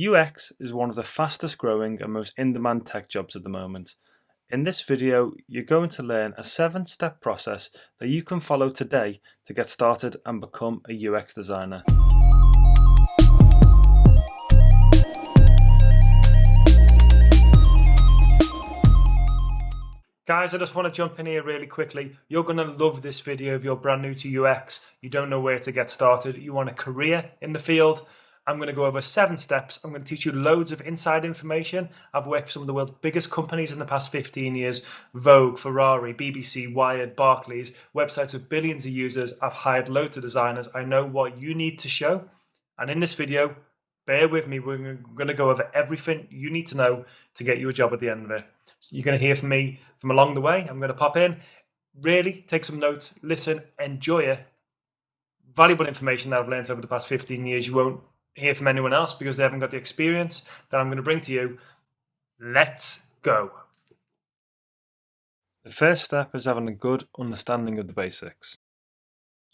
UX is one of the fastest growing and most in-demand tech jobs at the moment. In this video, you're going to learn a seven-step process that you can follow today to get started and become a UX designer. Guys, I just want to jump in here really quickly. You're going to love this video if you're brand new to UX, you don't know where to get started, you want a career in the field, I'm going to go over seven steps. I'm going to teach you loads of inside information. I've worked for some of the world's biggest companies in the past 15 years Vogue, Ferrari, BBC, Wired, Barclays, websites with billions of users. I've hired loads of designers. I know what you need to show. And in this video, bear with me, we're going to go over everything you need to know to get you a job at the end of it. So you're going to hear from me from along the way. I'm going to pop in, really take some notes, listen, enjoy it. Valuable information that I've learned over the past 15 years. You won't hear from anyone else because they haven't got the experience that I'm going to bring to you. Let's go. The first step is having a good understanding of the basics.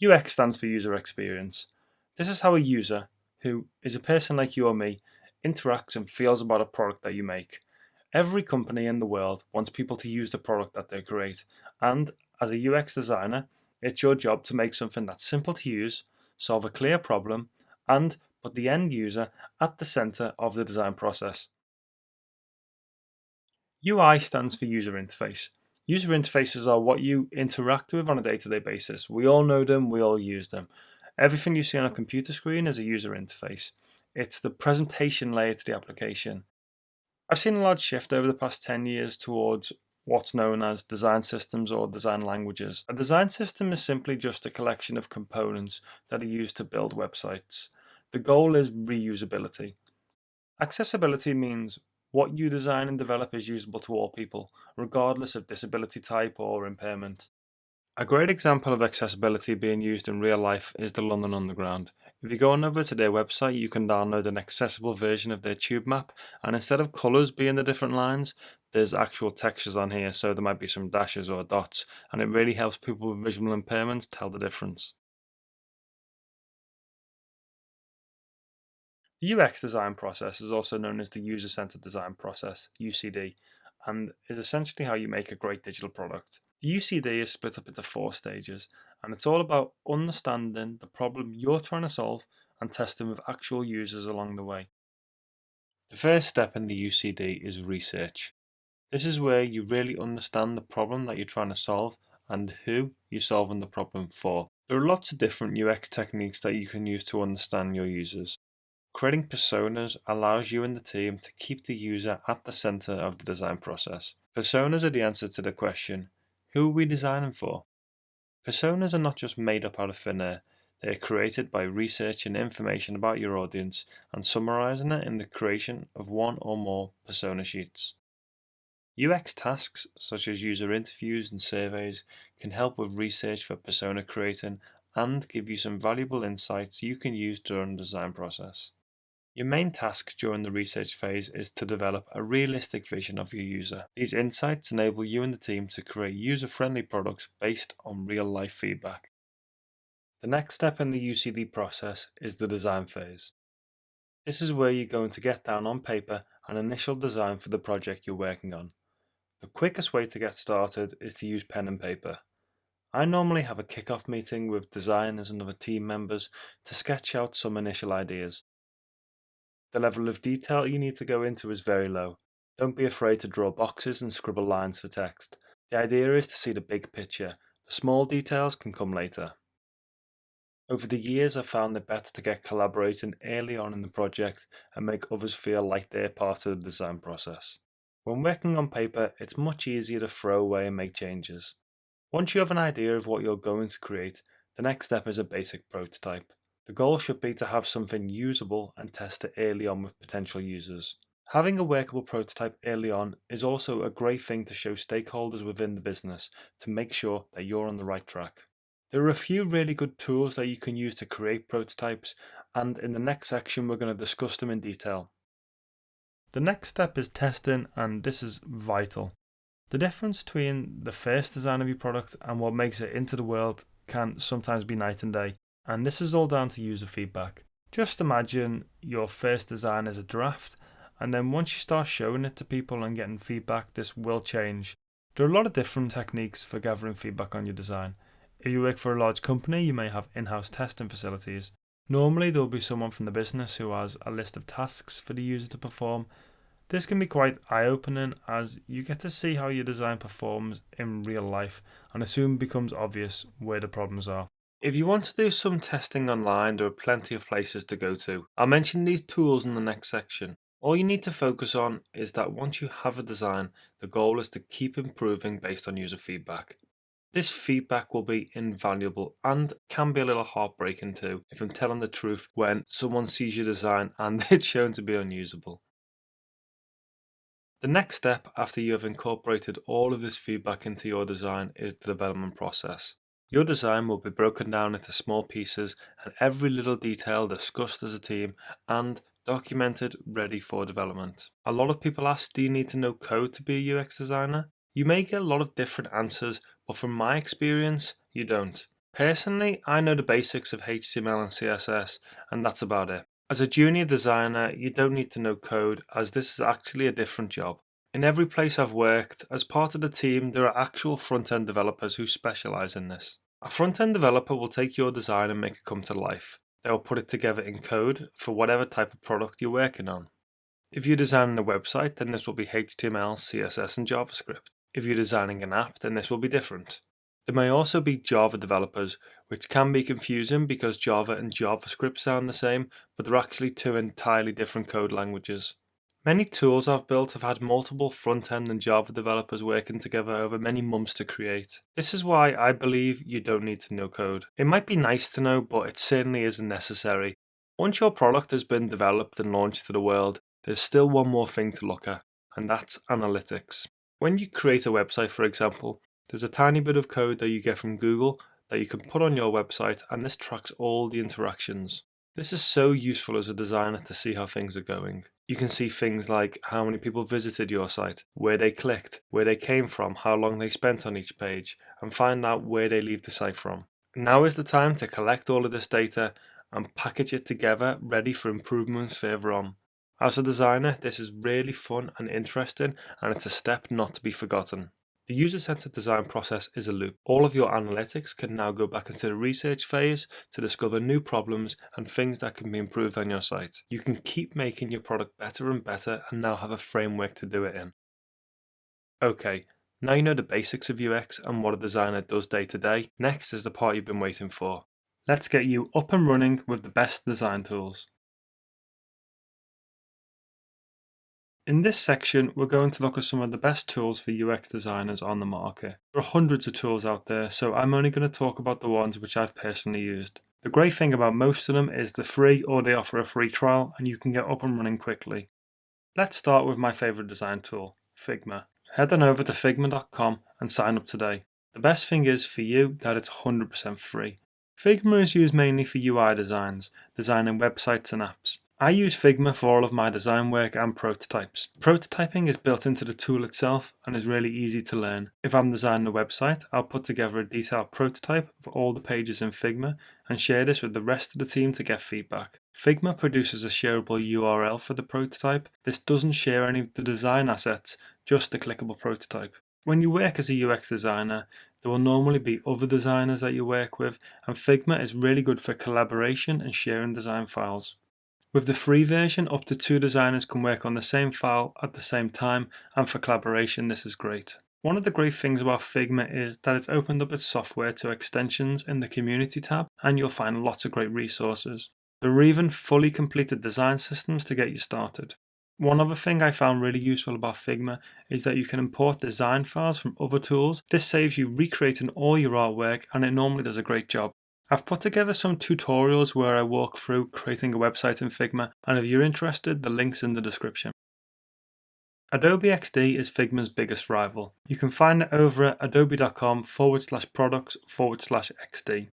UX stands for user experience. This is how a user, who is a person like you or me, interacts and feels about a product that you make. Every company in the world wants people to use the product that they create, and as a UX designer, it's your job to make something that's simple to use, solve a clear problem, and put the end user at the center of the design process. UI stands for user interface. User interfaces are what you interact with on a day-to-day -day basis. We all know them, we all use them. Everything you see on a computer screen is a user interface. It's the presentation layer to the application. I've seen a large shift over the past 10 years towards what's known as design systems or design languages. A design system is simply just a collection of components that are used to build websites. The goal is reusability. Accessibility means what you design and develop is usable to all people, regardless of disability type or impairment. A great example of accessibility being used in real life is the London Underground. If you go on over to their website, you can download an accessible version of their tube map, and instead of colours being the different lines, there's actual textures on here, so there might be some dashes or dots, and it really helps people with visual impairments tell the difference. The UX design process is also known as the user-centered design process, UCD, and is essentially how you make a great digital product. The UCD is split up into four stages, and it's all about understanding the problem you're trying to solve and testing with actual users along the way. The first step in the UCD is research. This is where you really understand the problem that you're trying to solve and who you're solving the problem for. There are lots of different UX techniques that you can use to understand your users. Creating personas allows you and the team to keep the user at the center of the design process. Personas are the answer to the question, who are we designing for? Personas are not just made up out of thin air, they are created by researching information about your audience and summarizing it in the creation of one or more persona sheets. UX tasks such as user interviews and surveys can help with research for persona creating and give you some valuable insights you can use during the design process. Your main task during the research phase is to develop a realistic vision of your user. These insights enable you and the team to create user-friendly products based on real-life feedback. The next step in the UCD process is the design phase. This is where you're going to get down on paper an initial design for the project you're working on. The quickest way to get started is to use pen and paper. I normally have a kick-off meeting with designers and other team members to sketch out some initial ideas. The level of detail you need to go into is very low. Don't be afraid to draw boxes and scribble lines for text. The idea is to see the big picture. The small details can come later. Over the years I've found it better to get collaborating early on in the project and make others feel like they're part of the design process. When working on paper, it's much easier to throw away and make changes. Once you have an idea of what you're going to create, the next step is a basic prototype. The goal should be to have something usable and test it early on with potential users. Having a workable prototype early on is also a great thing to show stakeholders within the business to make sure that you're on the right track. There are a few really good tools that you can use to create prototypes and in the next section we're going to discuss them in detail. The next step is testing and this is vital. The difference between the first design of your product and what makes it into the world can sometimes be night and day and this is all down to user feedback. Just imagine your first design as a draft, and then once you start showing it to people and getting feedback, this will change. There are a lot of different techniques for gathering feedback on your design. If you work for a large company, you may have in house testing facilities. Normally, there will be someone from the business who has a list of tasks for the user to perform. This can be quite eye opening as you get to see how your design performs in real life, and it soon becomes obvious where the problems are. If you want to do some testing online, there are plenty of places to go to. I'll mention these tools in the next section. All you need to focus on is that once you have a design, the goal is to keep improving based on user feedback. This feedback will be invaluable and can be a little heartbreaking too, if I'm telling the truth, when someone sees your design and it's shown to be unusable. The next step after you have incorporated all of this feedback into your design is the development process. Your design will be broken down into small pieces and every little detail discussed as a team and documented ready for development. A lot of people ask, do you need to know code to be a UX designer? You may get a lot of different answers, but from my experience, you don't. Personally, I know the basics of HTML and CSS, and that's about it. As a junior designer, you don't need to know code, as this is actually a different job. In every place I've worked, as part of the team, there are actual front-end developers who specialize in this. A front-end developer will take your design and make it come to life. They'll put it together in code for whatever type of product you're working on. If you're designing a website, then this will be HTML, CSS, and JavaScript. If you're designing an app, then this will be different. There may also be Java developers, which can be confusing because Java and JavaScript sound the same, but they're actually two entirely different code languages. Many tools I've built have had multiple front-end and Java developers working together over many months to create. This is why I believe you don't need to know code. It might be nice to know, but it certainly isn't necessary. Once your product has been developed and launched to the world, there's still one more thing to look at, and that's analytics. When you create a website, for example, there's a tiny bit of code that you get from Google that you can put on your website and this tracks all the interactions. This is so useful as a designer to see how things are going. You can see things like how many people visited your site, where they clicked, where they came from, how long they spent on each page, and find out where they leave the site from. Now is the time to collect all of this data and package it together ready for improvements further on. As a designer, this is really fun and interesting, and it's a step not to be forgotten. The user-centered design process is a loop. All of your analytics can now go back into the research phase to discover new problems and things that can be improved on your site. You can keep making your product better and better and now have a framework to do it in. Okay, now you know the basics of UX and what a designer does day to day, next is the part you've been waiting for. Let's get you up and running with the best design tools. In this section, we're going to look at some of the best tools for UX designers on the market. There are hundreds of tools out there, so I'm only going to talk about the ones which I've personally used. The great thing about most of them is they're free or they offer a free trial and you can get up and running quickly. Let's start with my favourite design tool, Figma. Head on over to figma.com and sign up today. The best thing is for you that it's 100% free. Figma is used mainly for UI designs, designing websites and apps. I use Figma for all of my design work and prototypes. Prototyping is built into the tool itself and is really easy to learn. If I'm designing a website, I'll put together a detailed prototype of all the pages in Figma and share this with the rest of the team to get feedback. Figma produces a shareable URL for the prototype. This doesn't share any of the design assets, just the clickable prototype. When you work as a UX designer, there will normally be other designers that you work with, and Figma is really good for collaboration and sharing design files. With the free version, up to two designers can work on the same file at the same time, and for collaboration this is great. One of the great things about Figma is that it's opened up its software to extensions in the community tab, and you'll find lots of great resources. There are even fully completed design systems to get you started. One other thing I found really useful about Figma is that you can import design files from other tools. This saves you recreating all your artwork and it normally does a great job. I've put together some tutorials where I walk through creating a website in Figma and if you're interested the link's in the description. Adobe XD is Figma's biggest rival. You can find it over at adobe.com forward slash products forward slash XD.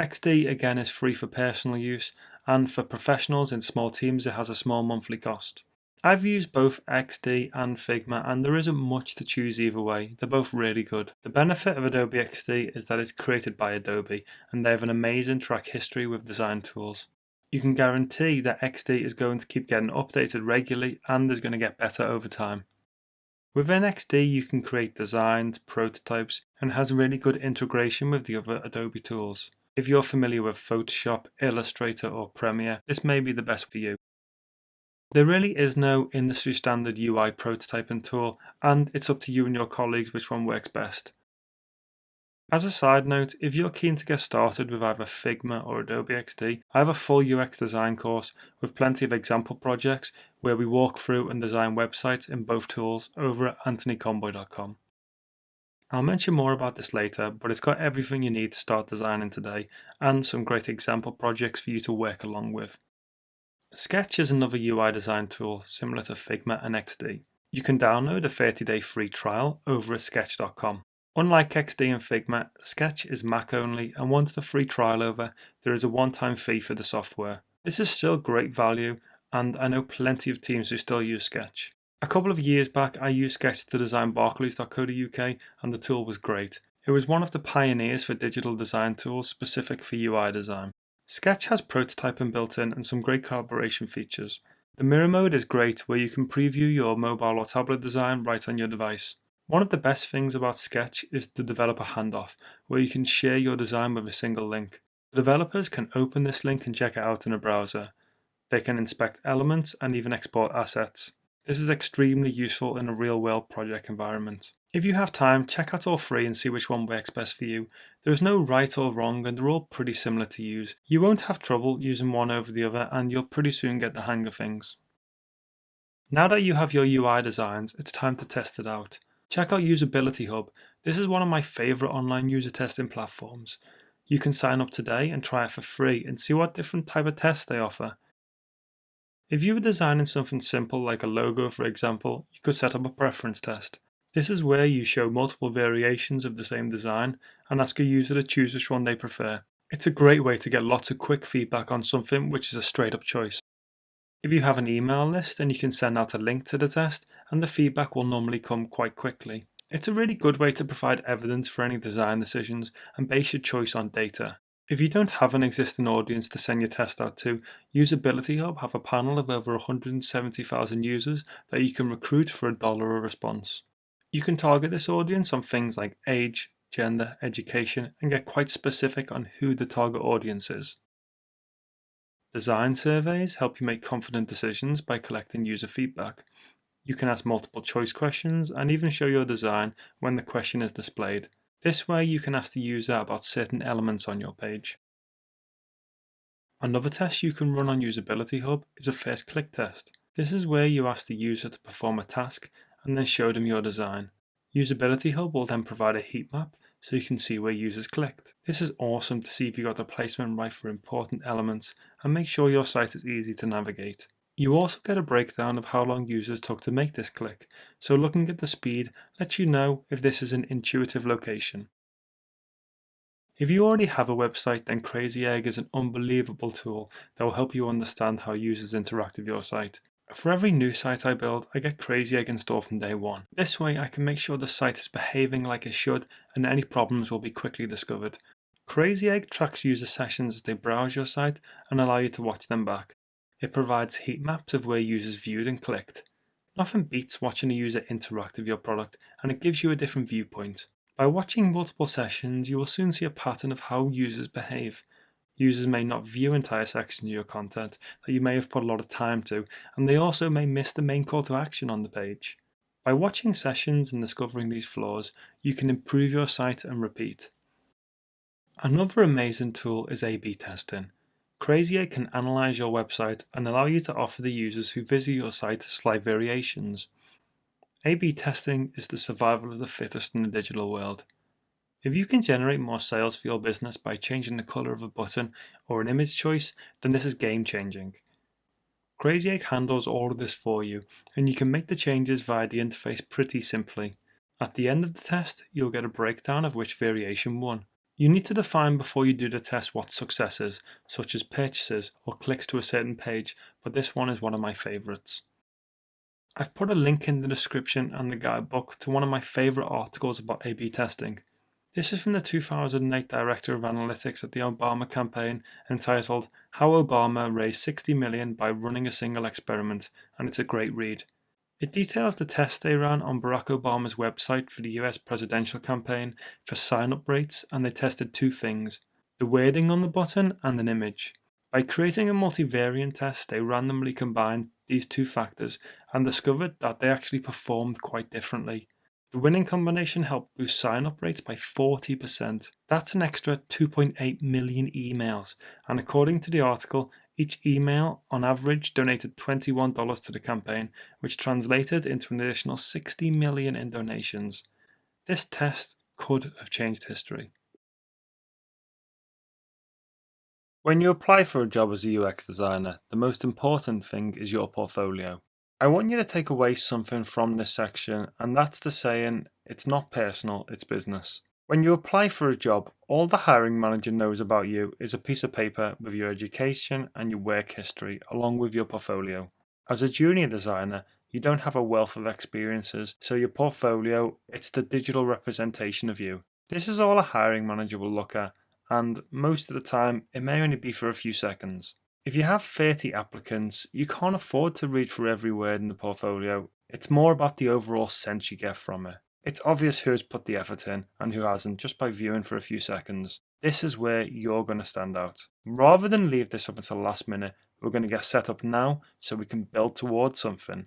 XD again is free for personal use and for professionals in small teams it has a small monthly cost. I've used both XD and Figma and there isn't much to choose either way, they're both really good. The benefit of Adobe XD is that it's created by Adobe and they have an amazing track history with design tools. You can guarantee that XD is going to keep getting updated regularly and is going to get better over time. Within XD, you can create designs, prototypes, and has really good integration with the other Adobe tools. If you're familiar with Photoshop, Illustrator, or Premiere, this may be the best for you. There really is no industry standard UI prototyping tool, and it's up to you and your colleagues which one works best. As a side note, if you're keen to get started with either Figma or Adobe XD, I have a full UX design course with plenty of example projects where we walk through and design websites in both tools over at anthonyconboy.com. I'll mention more about this later, but it's got everything you need to start designing today and some great example projects for you to work along with. Sketch is another UI design tool similar to Figma and XD. You can download a 30-day free trial over at sketch.com. Unlike XD and Figma, Sketch is Mac only and once the free trial over, there is a one-time fee for the software. This is still great value and I know plenty of teams who still use Sketch. A couple of years back I used Sketch to design barclays.co.uk and the tool was great. It was one of the pioneers for digital design tools specific for UI design. Sketch has prototyping built in and some great collaboration features. The mirror mode is great where you can preview your mobile or tablet design right on your device. One of the best things about Sketch is the developer handoff, where you can share your design with a single link. The developers can open this link and check it out in a browser. They can inspect elements and even export assets. This is extremely useful in a real-world project environment. If you have time, check out all three and see which one works best for you. There is no right or wrong and they're all pretty similar to use. You won't have trouble using one over the other and you'll pretty soon get the hang of things. Now that you have your UI designs, it's time to test it out. Check out Usability Hub. This is one of my favorite online user testing platforms. You can sign up today and try it for free and see what different type of tests they offer. If you were designing something simple like a logo for example, you could set up a preference test. This is where you show multiple variations of the same design and ask a user to choose which one they prefer. It's a great way to get lots of quick feedback on something which is a straight up choice. If you have an email list, then you can send out a link to the test and the feedback will normally come quite quickly. It's a really good way to provide evidence for any design decisions and base your choice on data. If you don't have an existing audience to send your test out to, Usability Hub have a panel of over 170,000 users that you can recruit for a dollar a response. You can target this audience on things like age, gender, education, and get quite specific on who the target audience is. Design surveys help you make confident decisions by collecting user feedback. You can ask multiple choice questions and even show your design when the question is displayed. This way you can ask the user about certain elements on your page. Another test you can run on Usability Hub is a first click test. This is where you ask the user to perform a task and then show them your design. Usability Hub will then provide a heat map so you can see where users clicked. This is awesome to see if you got the placement right for important elements and make sure your site is easy to navigate. You also get a breakdown of how long users took to make this click, so looking at the speed lets you know if this is an intuitive location. If you already have a website, then Crazy Egg is an unbelievable tool that will help you understand how users interact with your site. For every new site I build, I get Crazy Egg installed from day one. This way I can make sure the site is behaving like it should and any problems will be quickly discovered. Crazy Egg tracks user sessions as they browse your site and allow you to watch them back. It provides heat maps of where users viewed and clicked. Nothing beats watching a user interact with your product and it gives you a different viewpoint. By watching multiple sessions, you will soon see a pattern of how users behave. Users may not view entire sections of your content that you may have put a lot of time to, and they also may miss the main call to action on the page. By watching sessions and discovering these flaws, you can improve your site and repeat. Another amazing tool is A-B testing. Crazy Egg can analyze your website and allow you to offer the users who visit your site slight variations. A-B testing is the survival of the fittest in the digital world. If you can generate more sales for your business by changing the color of a button or an image choice, then this is game changing. Crazy Egg handles all of this for you, and you can make the changes via the interface pretty simply. At the end of the test, you'll get a breakdown of which variation won. You need to define before you do the test what success is, such as purchases or clicks to a certain page, but this one is one of my favorites. I've put a link in the description and the guidebook to one of my favorite articles about A-B testing. This is from the 2008 Director of Analytics at the Obama campaign entitled How Obama Raised 60 Million by Running a Single Experiment, and it's a great read. It details the test they ran on Barack Obama's website for the US presidential campaign for sign up rates, and they tested two things the wording on the button and an image. By creating a multivariate test, they randomly combined these two factors and discovered that they actually performed quite differently. The winning combination helped boost sign-up rates by 40%. That's an extra 2.8 million emails, and according to the article, each email on average donated $21 to the campaign, which translated into an additional 60 million in donations. This test could have changed history. When you apply for a job as a UX designer, the most important thing is your portfolio. I want you to take away something from this section, and that's the saying, it's not personal, it's business. When you apply for a job, all the hiring manager knows about you is a piece of paper with your education and your work history, along with your portfolio. As a junior designer, you don't have a wealth of experiences, so your portfolio, it's the digital representation of you. This is all a hiring manager will look at, and most of the time, it may only be for a few seconds. If you have 30 applicants, you can't afford to read through every word in the portfolio. It's more about the overall sense you get from it. It's obvious who has put the effort in and who hasn't just by viewing for a few seconds. This is where you're going to stand out. Rather than leave this up until the last minute, we're going to get set up now so we can build towards something.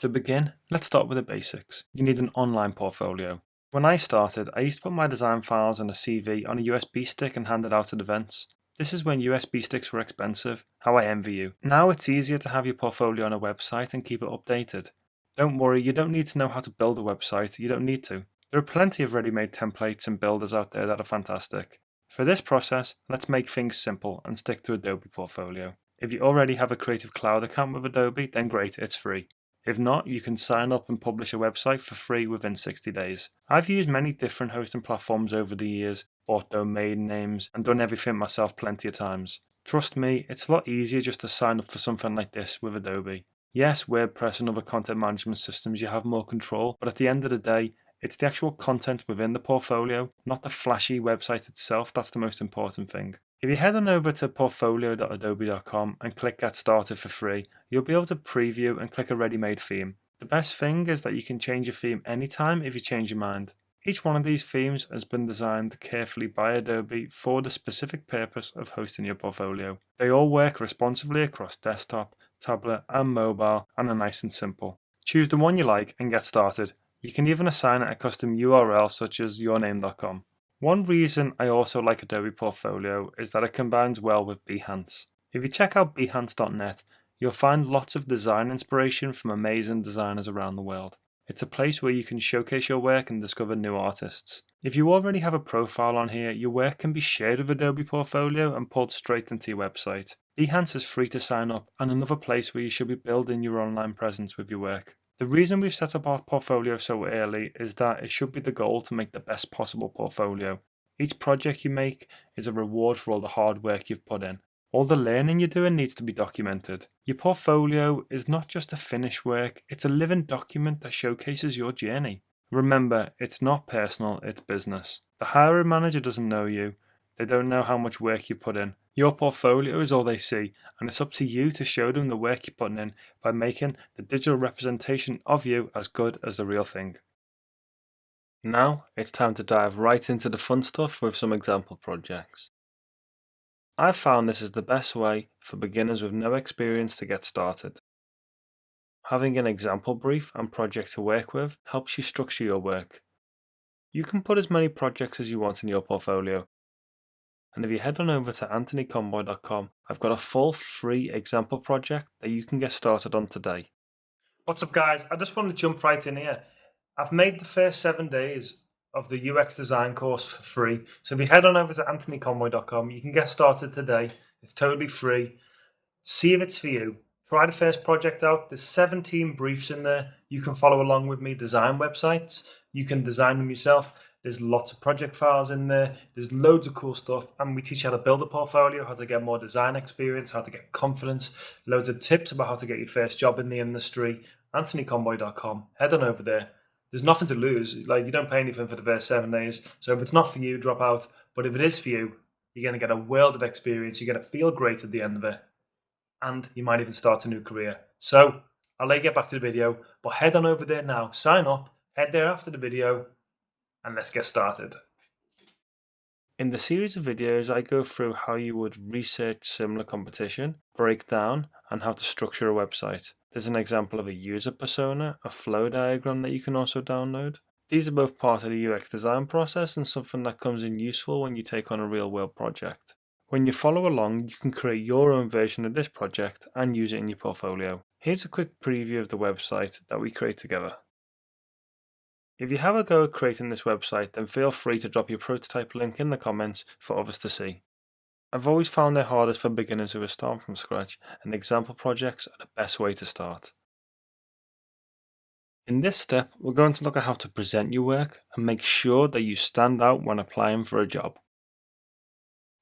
To begin, let's start with the basics. You need an online portfolio. When I started, I used to put my design files and a CV on a USB stick and hand it out at events. This is when USB sticks were expensive. How I envy you. Now it's easier to have your portfolio on a website and keep it updated. Don't worry, you don't need to know how to build a website, you don't need to. There are plenty of ready-made templates and builders out there that are fantastic. For this process, let's make things simple and stick to Adobe Portfolio. If you already have a Creative Cloud account with Adobe, then great, it's free. If not, you can sign up and publish a website for free within 60 days. I've used many different hosting platforms over the years, bought domain names, and done everything myself plenty of times. Trust me, it's a lot easier just to sign up for something like this with Adobe. Yes, WordPress and other content management systems you have more control, but at the end of the day, it's the actual content within the portfolio, not the flashy website itself, that's the most important thing. If you head on over to portfolio.adobe.com and click Get Started for free, you'll be able to preview and click a ready-made theme. The best thing is that you can change your theme anytime if you change your mind. Each one of these themes has been designed carefully by Adobe for the specific purpose of hosting your portfolio. They all work responsively across desktop, tablet and mobile and are nice and simple. Choose the one you like and get started. You can even assign it a custom URL such as yourname.com. One reason I also like Adobe Portfolio is that it combines well with Behance. If you check out behance.net, you'll find lots of design inspiration from amazing designers around the world. It's a place where you can showcase your work and discover new artists. If you already have a profile on here, your work can be shared with Adobe Portfolio and pulled straight into your website. Behance is free to sign up and another place where you should be building your online presence with your work. The reason we've set up our portfolio so early is that it should be the goal to make the best possible portfolio. Each project you make is a reward for all the hard work you've put in. All the learning you're doing needs to be documented. Your portfolio is not just a finished work, it's a living document that showcases your journey. Remember, it's not personal, it's business. The hiring manager doesn't know you, they don't know how much work you put in. Your portfolio is all they see, and it's up to you to show them the work you're putting in by making the digital representation of you as good as the real thing. Now it's time to dive right into the fun stuff with some example projects. I've found this is the best way for beginners with no experience to get started. Having an example brief and project to work with helps you structure your work. You can put as many projects as you want in your portfolio, and if you head on over to anthonyconboy.com, I've got a full free example project that you can get started on today. What's up guys? I just want to jump right in here. I've made the first seven days of the UX design course for free. So if you head on over to anthonyconboy.com, you can get started today. It's totally free. See if it's for you. Try the first project out. There's 17 briefs in there. You can follow along with me, design websites. You can design them yourself. There's lots of project files in there. There's loads of cool stuff. And we teach you how to build a portfolio, how to get more design experience, how to get confidence, loads of tips about how to get your first job in the industry. AnthonyConboy.com. Head on over there. There's nothing to lose. Like you don't pay anything for the first seven days. So if it's not for you, drop out. But if it is for you, you're going to get a world of experience. You're going to feel great at the end of it. And you might even start a new career. So I'll let you get back to the video, but head on over there now, sign up, head there after the video, and let's get started. In the series of videos, I go through how you would research similar competition, break down, and how to structure a website. There's an example of a user persona, a flow diagram that you can also download. These are both part of the UX design process and something that comes in useful when you take on a real world project. When you follow along, you can create your own version of this project and use it in your portfolio. Here's a quick preview of the website that we create together. If you have a go at creating this website, then feel free to drop your prototype link in the comments for others to see. I've always found it hardest for beginners who are starting from scratch, and example projects are the best way to start. In this step, we're going to look at how to present your work and make sure that you stand out when applying for a job.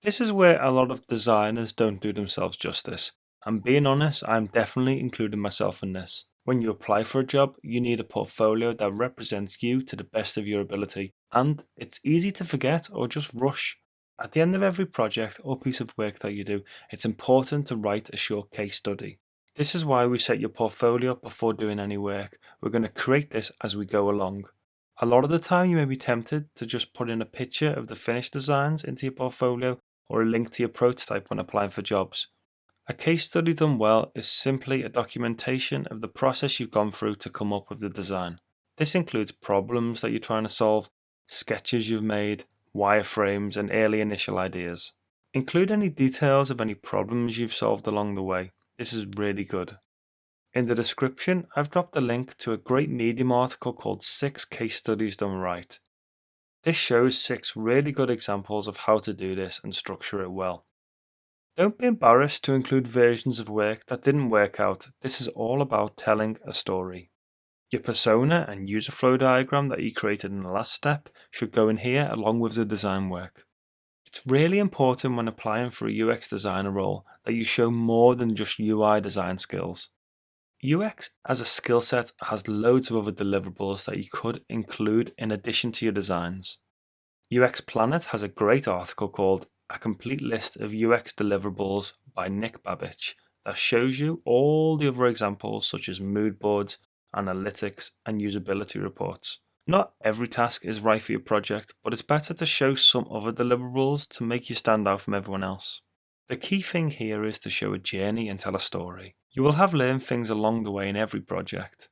This is where a lot of designers don't do themselves justice, and being honest, I'm definitely including myself in this. When you apply for a job, you need a portfolio that represents you to the best of your ability, and it's easy to forget or just rush at the end of every project or piece of work that you do, it's important to write a short case study. This is why we set your portfolio up before doing any work. We're going to create this as we go along. A lot of the time you may be tempted to just put in a picture of the finished designs into your portfolio or a link to your prototype when applying for jobs. A case study done well is simply a documentation of the process you've gone through to come up with the design. This includes problems that you're trying to solve, sketches you've made, wireframes, and early initial ideas. Include any details of any problems you've solved along the way. This is really good. In the description, I've dropped a link to a great Medium article called 6 Case Studies Done Right. This shows 6 really good examples of how to do this and structure it well. Don't be embarrassed to include versions of work that didn't work out. This is all about telling a story. Your persona and user flow diagram that you created in the last step should go in here along with the design work. It's really important when applying for a UX designer role that you show more than just UI design skills. UX as a skill set has loads of other deliverables that you could include in addition to your designs. UX Planet has a great article called A Complete List of UX Deliverables by Nick Babich that shows you all the other examples such as mood boards, analytics, and usability reports. Not every task is right for your project, but it's better to show some other deliverables to make you stand out from everyone else. The key thing here is to show a journey and tell a story. You will have learned things along the way in every project.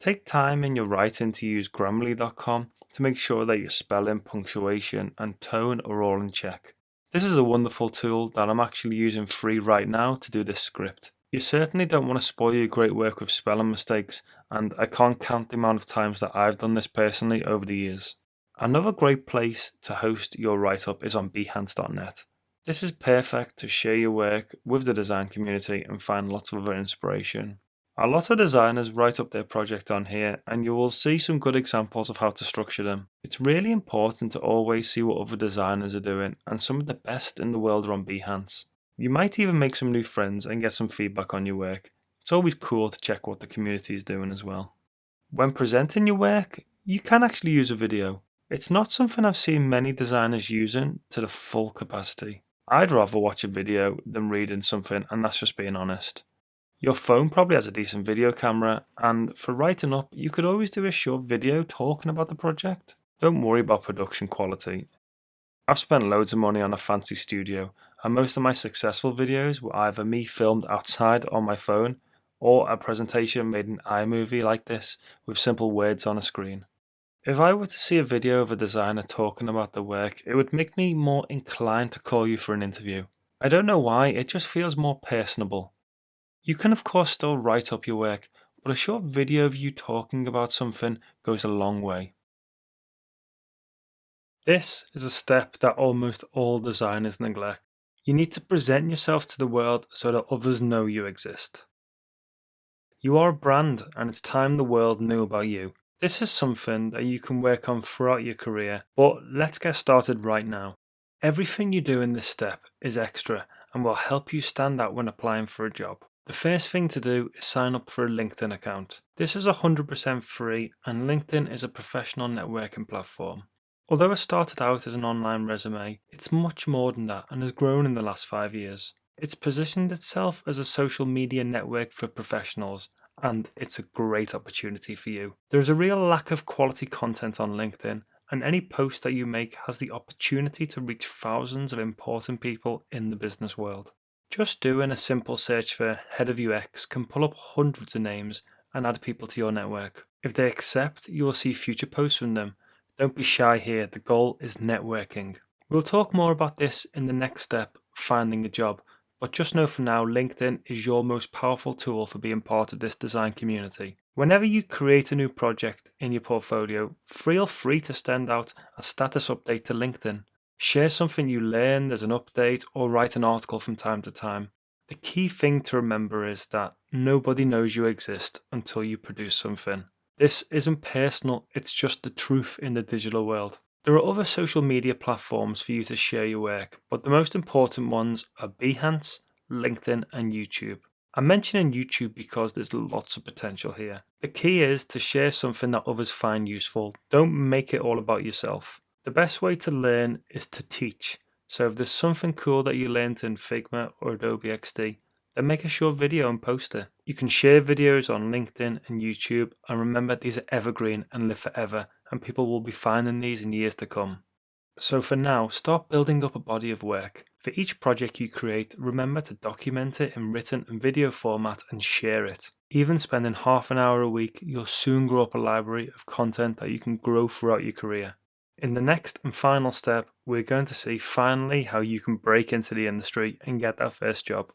Take time in your writing to use Grammarly.com to make sure that your spelling, punctuation, and tone are all in check. This is a wonderful tool that I'm actually using free right now to do this script. You certainly don't want to spoil your great work with spelling mistakes, and I can't count the amount of times that I've done this personally over the years. Another great place to host your write up is on behance.net. This is perfect to share your work with the design community and find lots of other inspiration. A lot of designers write up their project on here and you will see some good examples of how to structure them. It's really important to always see what other designers are doing and some of the best in the world are on Behance. You might even make some new friends and get some feedback on your work. It's always cool to check what the community is doing as well. When presenting your work, you can actually use a video. It's not something I've seen many designers using to the full capacity. I'd rather watch a video than reading something, and that's just being honest. Your phone probably has a decent video camera, and for writing up, you could always do a short video talking about the project. Don't worry about production quality. I've spent loads of money on a fancy studio, and most of my successful videos were either me filmed outside on my phone or a presentation made in iMovie like this with simple words on a screen. If I were to see a video of a designer talking about the work, it would make me more inclined to call you for an interview. I don't know why, it just feels more personable. You can of course still write up your work, but a short video of you talking about something goes a long way. This is a step that almost all designers neglect. You need to present yourself to the world so that others know you exist. You are a brand and it's time the world knew about you. This is something that you can work on throughout your career, but let's get started right now. Everything you do in this step is extra and will help you stand out when applying for a job. The first thing to do is sign up for a LinkedIn account. This is 100% free and LinkedIn is a professional networking platform. Although it started out as an online resume, it's much more than that and has grown in the last five years. It's positioned itself as a social media network for professionals and it's a great opportunity for you. There is a real lack of quality content on LinkedIn and any post that you make has the opportunity to reach thousands of important people in the business world. Just doing a simple search for head of UX can pull up hundreds of names and add people to your network. If they accept, you will see future posts from them. Don't be shy here, the goal is networking. We'll talk more about this in the next step, finding a job, but just know for now LinkedIn is your most powerful tool for being part of this design community. Whenever you create a new project in your portfolio, feel free to send out a status update to LinkedIn. Share something you learned as an update or write an article from time to time. The key thing to remember is that nobody knows you exist until you produce something. This isn't personal, it's just the truth in the digital world. There are other social media platforms for you to share your work, but the most important ones are Behance, LinkedIn, and YouTube. I'm mentioning YouTube because there's lots of potential here. The key is to share something that others find useful. Don't make it all about yourself. The best way to learn is to teach. So if there's something cool that you learned in Figma or Adobe XD, then make a short video and post it. You can share videos on LinkedIn and YouTube and remember these are evergreen and live forever and people will be finding these in years to come. So for now, start building up a body of work. For each project you create, remember to document it in written and video format and share it. Even spending half an hour a week, you'll soon grow up a library of content that you can grow throughout your career. In the next and final step, we're going to see finally how you can break into the industry and get that first job.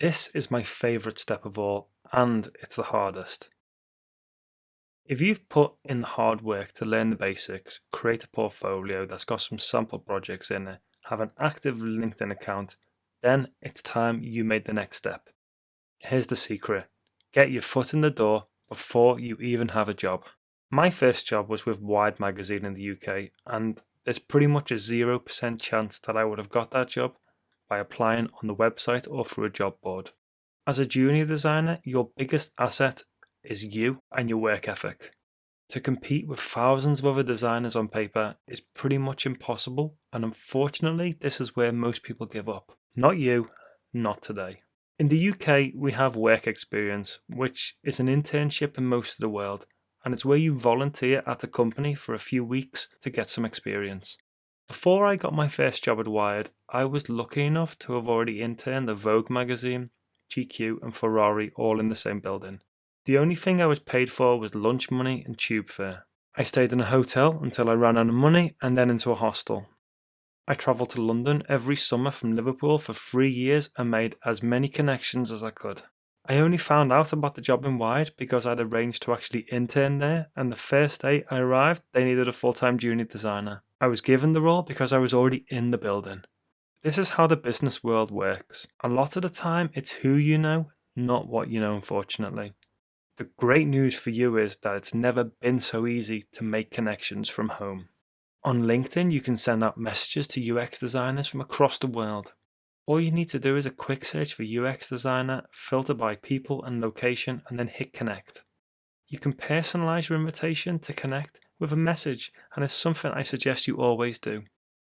This is my favourite step of all, and it's the hardest. If you've put in the hard work to learn the basics, create a portfolio that's got some sample projects in it, have an active LinkedIn account, then it's time you made the next step. Here's the secret get your foot in the door before you even have a job. My first job was with Wired magazine in the UK, and there's pretty much a 0% chance that I would have got that job by applying on the website or through a job board. As a junior designer, your biggest asset is you and your work ethic. To compete with thousands of other designers on paper is pretty much impossible, and unfortunately, this is where most people give up. Not you, not today. In the UK, we have work experience, which is an internship in most of the world, and it's where you volunteer at a company for a few weeks to get some experience. Before I got my first job at Wired, I was lucky enough to have already interned at Vogue magazine, GQ, and Ferrari all in the same building. The only thing I was paid for was lunch money and tube fare. I stayed in a hotel until I ran out of money and then into a hostel. I travelled to London every summer from Liverpool for three years and made as many connections as I could. I only found out about the job in Wired because I'd arranged to actually intern there, and the first day I arrived, they needed a full time junior designer. I was given the role because I was already in the building. This is how the business world works. A lot of the time, it's who you know, not what you know, unfortunately. The great news for you is that it's never been so easy to make connections from home. On LinkedIn, you can send out messages to UX designers from across the world. All you need to do is a quick search for UX designer, filter by people and location, and then hit connect. You can personalize your invitation to connect with a message, and it's something I suggest you always do.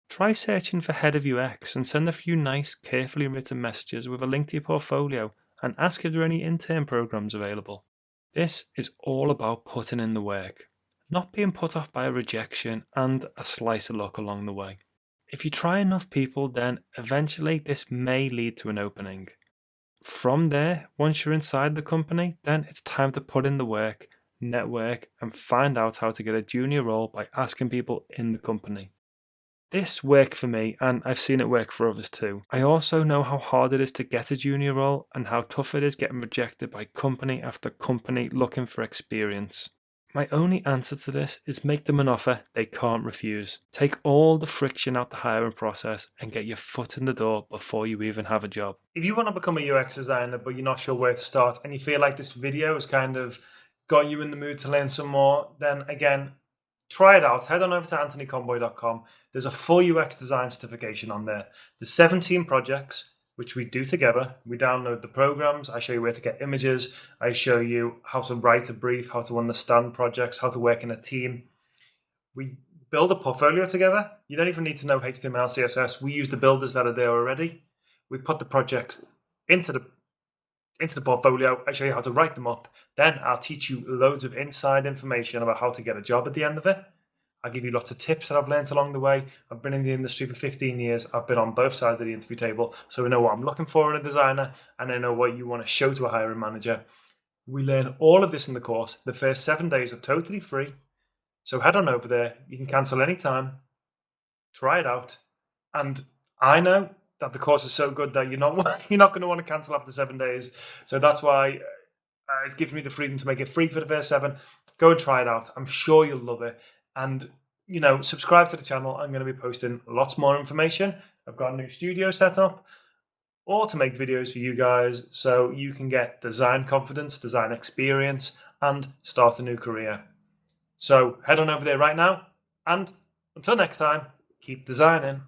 Try searching for head of UX and send a few nice, carefully written messages with a link to your portfolio and ask if there are any intern programs available. This is all about putting in the work, not being put off by a rejection and a slice of luck along the way. If you try enough people, then eventually this may lead to an opening. From there, once you're inside the company, then it's time to put in the work, network, and find out how to get a junior role by asking people in the company. This worked for me, and I've seen it work for others too. I also know how hard it is to get a junior role and how tough it is getting rejected by company after company looking for experience. My only answer to this is make them an offer they can't refuse. Take all the friction out the hiring process and get your foot in the door before you even have a job. If you want to become a UX designer but you're not sure where to start and you feel like this video is kind of got you in the mood to learn some more, then again, try it out. Head on over to anthonyconboy.com. There's a full UX design certification on there. There's 17 projects, which we do together. We download the programs. I show you where to get images. I show you how to write a brief, how to understand projects, how to work in a team. We build a portfolio together. You don't even need to know HTML, CSS. We use the builders that are there already. We put the projects into the into the portfolio. I show you how to write them up. Then I'll teach you loads of inside information about how to get a job at the end of it. I'll give you lots of tips that I've learned along the way. I've been in the industry for 15 years. I've been on both sides of the interview table. So I know what I'm looking for in a designer and I know what you want to show to a hiring manager. We learn all of this in the course. The first seven days are totally free. So head on over there. You can cancel anytime. Try it out. And I know that the course is so good that you're not you're not going to want to cancel after seven days. So that's why uh, it's given me the freedom to make it free for the first seven. Go and try it out. I'm sure you'll love it and you know subscribe to the channel i'm going to be posting lots more information i've got a new studio set up or to make videos for you guys so you can get design confidence design experience and start a new career so head on over there right now and until next time keep designing